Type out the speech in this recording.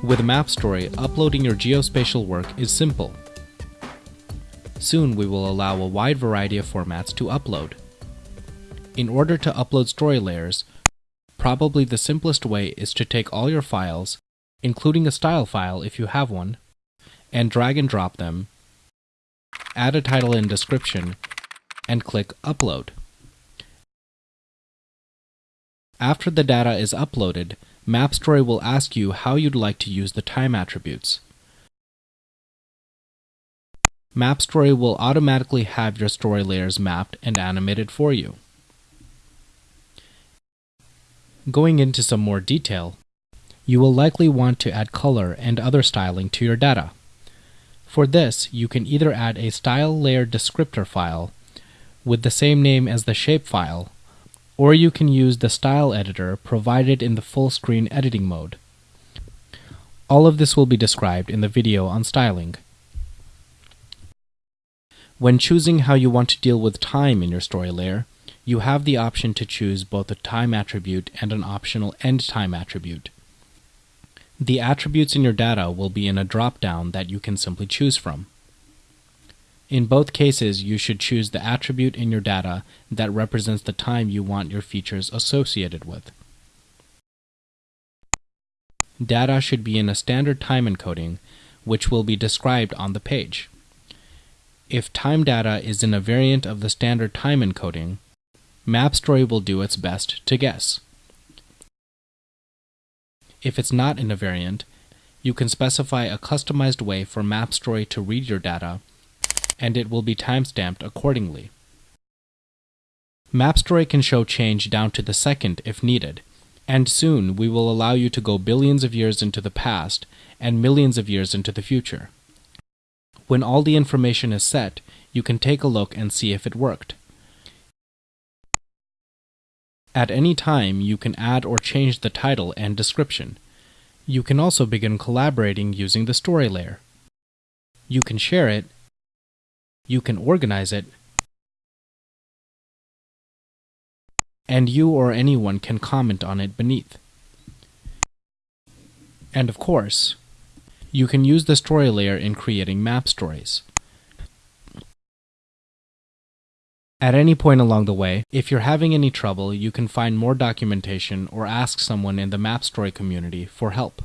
With MapStory, uploading your geospatial work is simple. Soon we will allow a wide variety of formats to upload. In order to upload story layers, probably the simplest way is to take all your files, including a style file if you have one, and drag and drop them, add a title and description, and click Upload. After the data is uploaded, MapStory will ask you how you'd like to use the time attributes. MapStory will automatically have your story layers mapped and animated for you. Going into some more detail, you will likely want to add color and other styling to your data. For this, you can either add a style layer descriptor file with the same name as the shapefile, or you can use the style editor provided in the full screen editing mode. All of this will be described in the video on styling. When choosing how you want to deal with time in your story layer, you have the option to choose both a time attribute and an optional end time attribute. The attributes in your data will be in a drop-down that you can simply choose from. In both cases, you should choose the attribute in your data that represents the time you want your features associated with. Data should be in a standard time encoding, which will be described on the page. If time data is in a variant of the standard time encoding, MapStory will do its best to guess. If it's not in a variant, you can specify a customized way for MapStory to read your data, and it will be timestamped accordingly. MapStory can show change down to the second if needed, and soon we will allow you to go billions of years into the past and millions of years into the future. When all the information is set, you can take a look and see if it worked. At any time, you can add or change the title and description. You can also begin collaborating using the story layer. You can share it, you can organize it, and you or anyone can comment on it beneath. And of course, you can use the story layer in creating map stories. At any point along the way, if you're having any trouble, you can find more documentation or ask someone in the MapStory community for help.